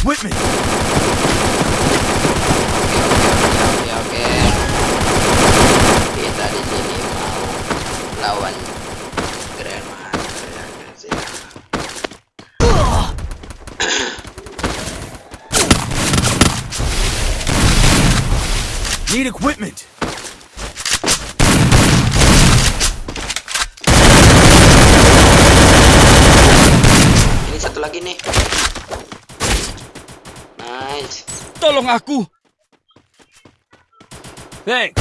Oke oke. Kita di sini mau lawan Grandmaster. Need equipment. Ini satu lagi nih. Tolong aku. Thanks.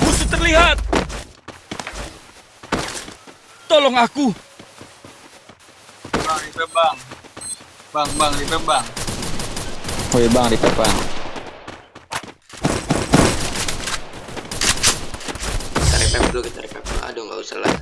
Musuh terlihat. Tolong aku. Bang, repair bang. Bang, bang, repair bang. Woi bang, di bang. Kita revive dulu, kita revive dulu. Aduh nggak usah lah.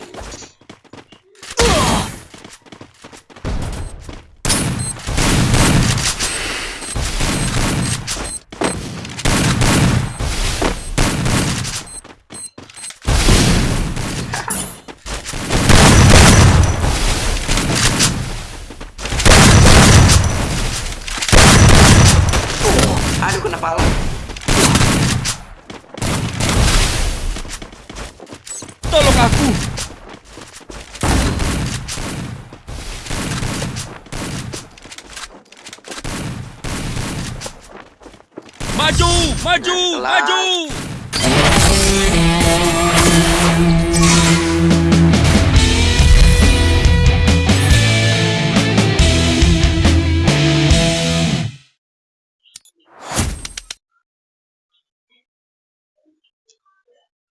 Aduh kena pala. Tolong aku. Maju, maju, maju.